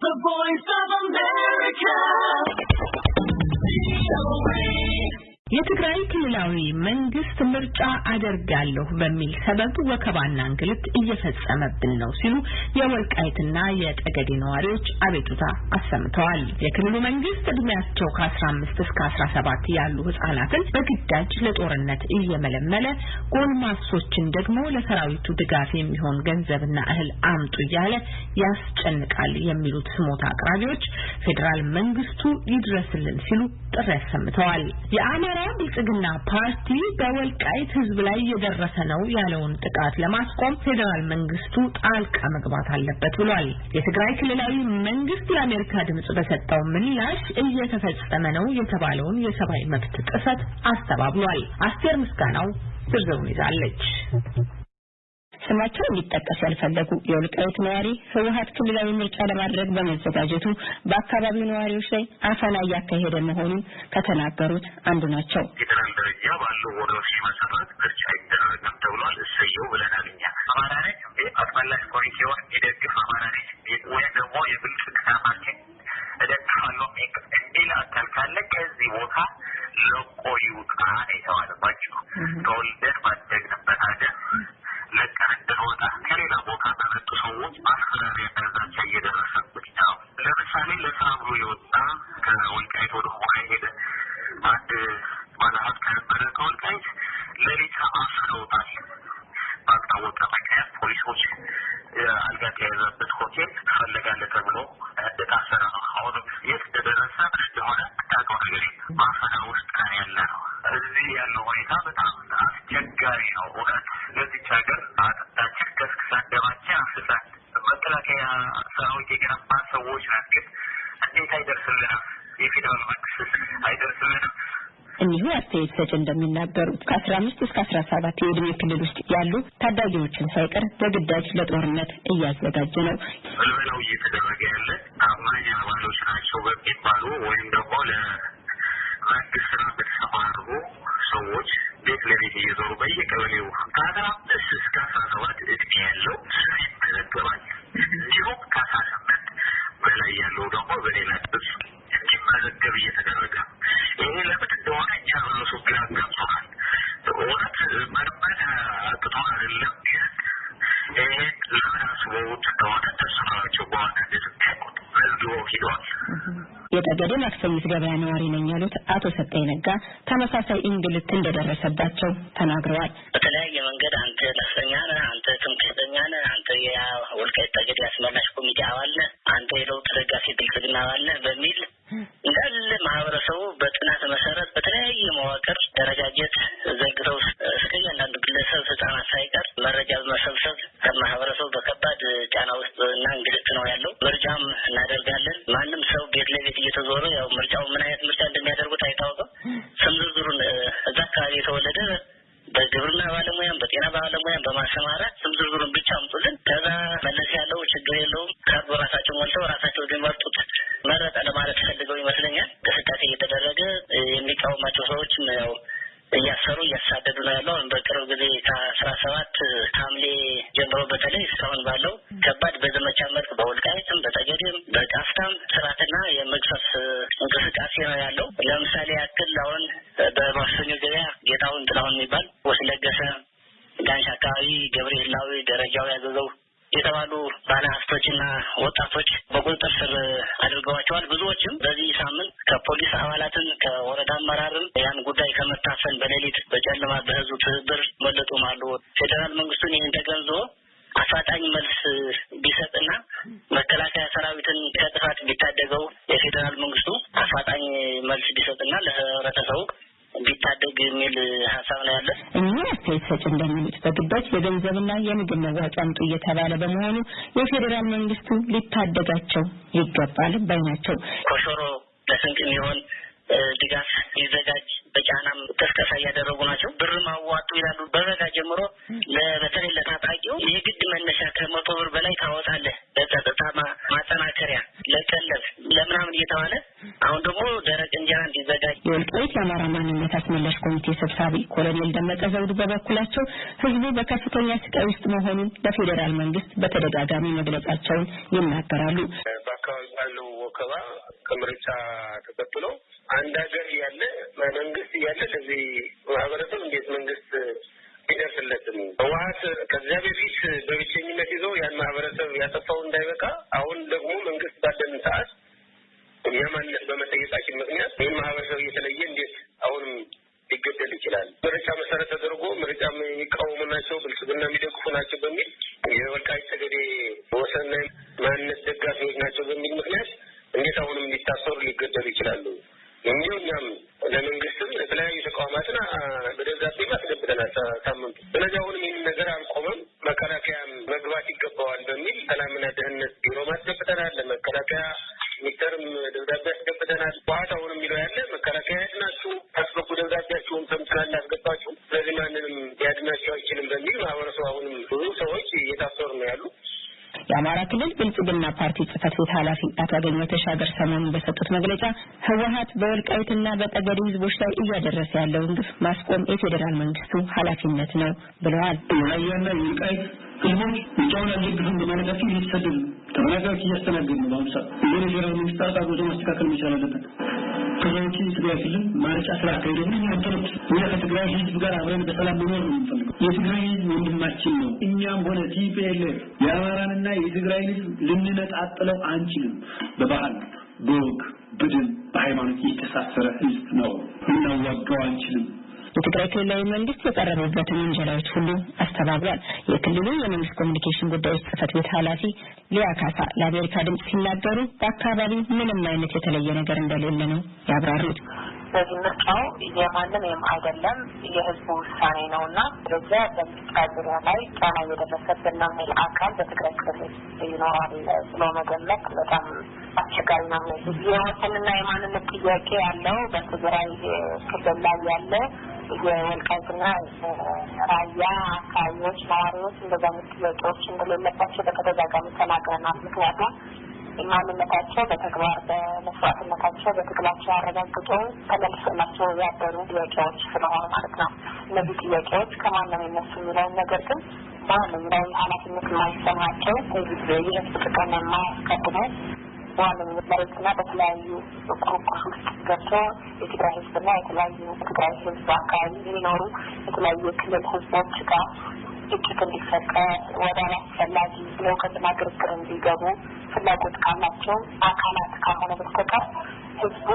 The voice of America. የትግራይ ክልላዊ መንግስት ምርጫ አደርጋለሁ በሚል ሰበብ ወከባና እንግልት እየፈጸመብን ነው ሲሉ የወልቃይትና የጠገዴ ነዋሪዎች አቤቱታ አሰምተዋል። የክልሉ መንግስት እድሜያቸው ከ15 እስከ 17 ያሉ ህጻናትን በግዳጅ ለጦርነት እየመለመለ ጎልማሶችን ደግሞ ለሰራዊቱ ድጋፍ የሚሆን ገንዘብና እህል አምጡ እያለ ያስጨንቃል የሚሉት ስሞታ አቅራቢዎች ፌዴራል መንግስቱ ይድረስልን ሲሉ ጥሪ አሰምተዋል። የአማራ ብልጽግና ፓርቲ በወልቃይት ህዝብ ላይ እየደረሰ ነው ያለውን ጥቃት ለማስቆም ፌዴራል መንግስቱ ጣልቃ መግባት አለበት ብሏል። የትግራይ ክልላዊ መንግስት ለአሜሪካ ድምጽ በሰጠው ምላሽ እየተፈጸመ ነው የተባለውን የሰብአዊ መብት ጥሰት አስተባብሏል። አስቴር ምስጋናው ዝርዝሩን ይዛለች። ስማቸው እንዲጠቀስ ያልፈለጉ የወልቃይት ነዋሪ ህወሀት ክልላዊ ምርጫ ለማድረግ በመዘጋጀቱ በአካባቢው ነዋሪዎች ላይ አፈና እያካሄደ መሆኑን ከተናገሩት አንዱ ናቸው። ባልታወቀ ምክንያት ፖሊሶች አልጋ ከያዘበት ሆቴል ትፈለጋለህ ተብሎ እንደታሰረ ነው። አሁንም የት እንደደረሰ እንደሆነ የምታውቀው ነገር ማፈና ውስጥ ነን ያለ ነው። እዚህ ያለው ሁኔታ በጣም አስቸጋሪ ነው። እውነት ለዚች ሀገር አጥንታችን ከስክሳን ደማችን አፍስሳን መከላከያ ሰራዊት የገነባ ሰዎች ነን። ግን እንዴት አይደርስልንም? የፌዴራል መንግስት አይደርስልንም? እኒሁ አስተያየት ሰጭ እንደሚናገሩት ከአስራ አምስት እስከ አስራ ሰባት የዕድሜ ክልል ውስጥ ያሉ ታዳጊዎችን ሳይቀር በግዳጅ ለጦርነት እያዘጋጀ ነው። ምልመላው እየተደረገ ያለ ታማኝ አባሎች ናቸው በሚባሉ ወይም ደግሞ ለመንግስት ስራ በተሰማሩ ሰዎች ቤት ለቤት እየዞሩ በየቀበሌው ከአስራ አምስት እስከ አስራ ሰባት እድሜ ያለው ስም ይመዘገባል። እንዲሁም ከአስራ ስምንት በላይ ያለው ደግሞ በሌላ ጥብስ እንዲመዘገብ እየተደረገ የጠገዴ ማክሰኝት ገበያ ነዋሪ ነኝ ያሉት አቶ ሰጠኝ ነጋ ተመሳሳይ እንግልት እንደደረሰባቸው ተናግረዋል። በተለያየ መንገድ አንተ ነፍሰኛ ነህ፣ አንተ ትምክህተኛ ነህ፣ አንተ የወልቃይት ጠገዴ አስመላሽ ኮሚቴ አባል ነህ፣ አንተ የለውጥ ደጋፊ ብልጽግና አባል ነህ በሚል እንዳለ ማህበረሰቡ በጥናት መሰረት በተለያየ መዋቅር ደረጃጀት ዘግተው አካባቢ የተወለደ በግብርና ባለሙያም በጤና ባለሙያም በማሰማራት ስም ዝርዝሩን ብቻ አምጡልን፣ ከዛ መለስ ያለው ችግር የለውም ካርድ በራሳቸው ሞልተው ራሳቸው የሚመርጡት መረጠ ለማለት ፈልገው ይመስለኛል። እንቅስቃሴ እየተደረገ የሚቃወማቸው ሰዎችም ያው እያሰሩ እያሳደዱ ነው ያለው። በቅርብ ጊዜ ከአስራ ሰባት ሐምሌ ጀምሮ በተለይ እስካሁን ባለው ከባድ በዘመቻ መልክ በወልቃይትም በጠገዴም በቃፍታም ስርዓትና የመግፈፍ እንቅስቃሴ ነው ያለው። ለምሳሌ ያክል አሁን በማክሰኞ ገበያ ጌታሁን ጥላሁን የሚባል ወስለገሰ ጋንሽ አካባቢ ገብርኤል ላዊ ደረጃው ያዘዘው የተባሉ ባለሀብቶችና ወጣቶች በቁጥጥር ስር አድርገዋቸዋል። ብዙዎችም በዚህ ሳምንት ከፖሊስ አባላትን ከወረዳ አመራርም ያን ጉዳይ ከመታፈን በሌሊት በጨለማ በህዝቡ ትብብር መለጡም አሉ። ፌዴራል መንግስቱን ይህን ተገንዝቦ አፋጣኝ መልስ እንደሚሉት በግዳጅ የገንዘብና የምግብ መዋጮ አምጡ እየተባለ በመሆኑ የፌዴራል መንግስቱ ሊታደጋቸው ይገባል ባይ ናቸው። ኮሾሮ ለስንቅ የሚሆን ድጋፍ ሊዘጋጅ በጫናም ቅስቀሳ እያደረጉ ናቸው። ብርም አዋጡ ይላሉ። በበጋ ጀምሮ በተለይ ለታጣቂው የግድ መነሻ ከመቶ ብር በላይ ታወጣለህ ለጸጥታ ለምናምን እየተባለ አሁን ደግሞ ደረቅ እንጀራ እንዲዘጋጅ የወልቃይት የአማራ ማንነት አስመላሽ ኮሚቴ ሰብሳቢ ኮሎኔል ደመቀ ዘውዱ በበኩላቸው ህዝቡ በከፍተኛ ስቃይ ውስጥ መሆኑን ለፌዴራል መንግስት በተደጋጋሚ መግለጻቸውን ይናገራሉ። ባለው ወከባ ከምርጫ ተከትሎ አንድ ሀገር እያለ መንግስት እያለ ለዚህ ማህበረሰብ እንዴት መንግስት አይደርስለትም? ህወሀት ከዚያ በፊት በብቸኝነት ይዞ ያን ማህበረሰብ ያጠፋው እንዳይበቃ አሁን ደግሞ መንግስት ባለን ሰዓት እኛ ማንነት በመጠየቃችን ምክንያት ይህን ማህበረሰብ እየተለየ እንዴት አሁንም ሊገደል ይችላል? ምርጫ መሰረት ተደርጎ ምርጫ የሚቃወሙ ናቸው፣ ብልጽግና የሚደግፉ ናቸው በሚል የወልቃይት ጠገዴ ወሰንና ማንነት ደጋፊዎች ናቸው በሚል ምክንያት እንዴት አሁንም ሊታሰሩ ሊገደሉ ይችላሉ? የሚው እኛም ለመንግስትም ለተለያዩ ተቋማትን በደብዳቤ አስገብተናል ሳምንቱ። ስለዚህ አሁንም ይህን ነገር አልቆመም፣ መከላከያም መግባት ይገባዋል በሚል ሰላምና ደህንነት ቢሮ አስገብተናል። ለመከላከያ ሚኒስተርም ደብዳቤ አስገብተናል። ህወሓት አሁን የሚለው ያለ መከላከያ ያድናችሁ አስገቡ፣ ደብዳቤያችሁን ሰምተናል፣ አስገባችሁ። ስለዚህ ማንንም ሊያድናቸው አይችልም በሚል ማህበረሰቡ አሁንም ብዙ ሰዎች እየታሰሩ ነው ያሉ። የአማራ ክልል ብልጽግና ፓርቲ ጽህፈት ቤት ኃላፊ አቶ አገኘሁ ተሻገር ሰሞኑን በሰጡት መግለጫ ህወሀት በወልቃይትና በጠገዴ ህዝቦች ላይ እያደረሰ ያለውን ግፍ ማስቆም የፌዴራል መንግስቱ ኃላፊነት ነው ብለዋል። የራያና የወልቃይት ህዝቦች ምርጫውን አልደግፍም በማለታቸው እየተሰደዱ ተፈናቃዮች እያስተናገዱ ነው። በአሁኑ ሰዓት ይህን የፌዴራል መንግስት ጉዞ ማስተካከል መቻል አለበት። ከዛ ውጭ የትግራይ ክልል ምርጫ ስላካሄደ ምን ያንተረት እኛ ከትግራይ ህዝብ ጋር አብረን በሰላም መኖር ነው የምንፈልገው። የትግራይ ህዝብ ወንድማችን ነው። እኛም ሆነ TPLF የአማራንና የትግራይን ህዝብ ልንነጣጥለው አንችልም። በባህል በወግ በደም በሃይማኖት የተሳሰረ ህዝብ ነው። ልናዋጋው አንችልም። የትግራይ ክልላዊ መንግስት የቀረቡበትን ውንጀላዎች ሁሉ አስተባብሏል። የክልሉ የመንግስት ኮሚኒኬሽን ጉዳዮች ጽህፈት ቤት ኃላፊ ሊያ ካሳ ለአሜሪካ ድምጽ ሲናገሩ በአካባቢው ምንም አይነት የተለየ ነገር እንደሌለ ነው ያብራሩት። በዚህ ምርጫው የማንም ወይም አይደለም የህዝቡ ውሳኔ ነው እና በዚያ በምርጫ ዙሪያ ላይ ጫና እየደረሰብን ነው የሚል አካል በትግራይ ክልል ይኖራል ብሎ መገመት በጣም አስቸጋሪ ነው። የወሰንና የማንነት ጥያቄ ያለው በትግራይ ክልል ላይ ያለ የወልቃይትና ራያ አካባቢዎች ነዋሪዎች እንደዛ አይነት ጥያቄዎች እንደሌለባቸው በተደጋጋሚ ተናግረናል። ምክንያቱም ማንነታቸው በተግባር በመስዋዕትነታቸው በትግላቸው አረጋግጦ ተመልሶላቸው ያደሩ ጥያቄዎች ስለሆኑ ማለት ነው። እነዚህ ጥያቄዎች ከማን ነው የሚነሱ የሚለውን ነገር ግን ማንም ላይ ኃላፊነት የማይሰማቸው የህዝብ ጥቅም የማያስቀድሙ በዋነኝነት መሬትና በተለያዩ ቁርቁስ ውስጥ ገብቶ የትግራይ ህዝብና የተለያዩ ትግራይ ህዝብ አካባቢ የሚኖሩ የተለያዩ የክልል ህዝቦች ጋር ግጭት እንዲፈጠር ወደ አላስፈላጊ ለውከትና ግርግር እንዲገቡ ፍላጎት ካላቸው አካላት ካልሆነ በስተቀር ህዝቡ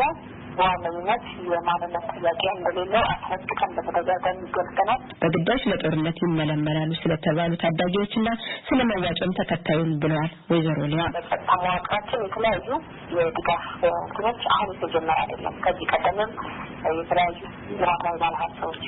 በዋነኝነት የማንነት ጥያቄ እንደሌለው አስረግጠን በተደጋጋሚ ገልጸናል። በግዳጅ ለጦርነት ይመለመላሉ ስለተባሉ ታዳጊዎችና ስለ መዋጮም ተከታዩን ብለዋል ወይዘሮ ሊያ። በጸጥታ መዋቅራችን የተለያዩ የድጋፍ እንትኖች አሁን የተጀመረ አይደለም። ከዚህ ቀደምም የተለያዩ ልማታዊ ባለሀብቶች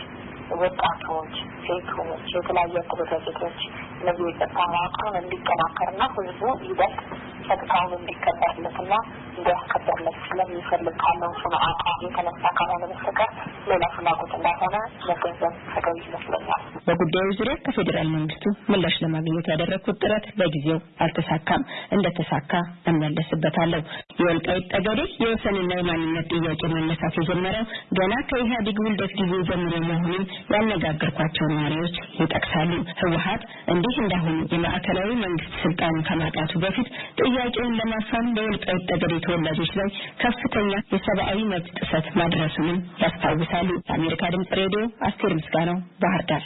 ወጣቶች፣ ሴቶች፣ የተለያዩ አደረጃጀቶች እነዚህ የጸጥታ መዋቅሩን እንዲጠናከርና ህዝቡ ይበልጥ ጸጥታውን እንዲከበርለትና እንዲያስከበርለት ስለሚፈልግ ካለው ስነ አቋም የተነሳ ካልሆነ በስተቀር ሌላ ፍላጎት እንዳልሆነ መገንዘብ ተገቢ ይመስለኛል። በጉዳዩ ዙሪያ ከፌዴራል መንግስቱ ምላሽ ለማግኘት ያደረግኩት ጥረት ለጊዜው አልተሳካም። እንደተሳካ እመለስበታለሁ። የወልቃይት ጠገዴ የወሰንና የማንነት ጥያቄ መነሳት የጀመረው ገና ከኢህአዴግ ውልደት ጊዜ ጀምሮ መሆኑን ያነጋገርኳቸው ነዋሪዎች ይጠቅሳሉ። ህወሀት እንዲህ እንዳሁኑ የማዕከላዊ መንግስት ስልጣን ከማጣቱ በፊት ጥያቄውን ለማፈን በወልቃይት ጠገዴ ተወላጆች ላይ ከፍተኛ የሰብአዊ መብት ጥሰት ማድረሱንም ያስታውሳሉ። የአሜሪካ ድምጽ ሬዲዮ አስቴር ምስጋናው ባህር ዳር